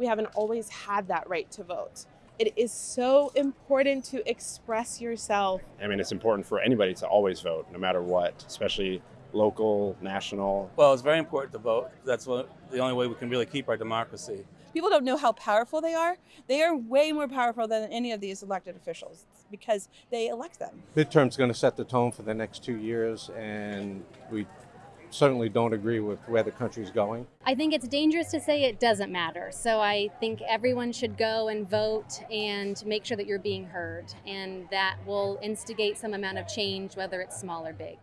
we haven't always had that right to vote. It is so important to express yourself. I mean, it's important for anybody to always vote, no matter what, especially local, national. Well, it's very important to vote. That's what, the only way we can really keep our democracy. People don't know how powerful they are. They are way more powerful than any of these elected officials because they elect them. Midterm's going to set the tone for the next two years, and we certainly don't agree with where the country's going. I think it's dangerous to say it doesn't matter. So I think everyone should go and vote and make sure that you're being heard. And that will instigate some amount of change, whether it's small or big.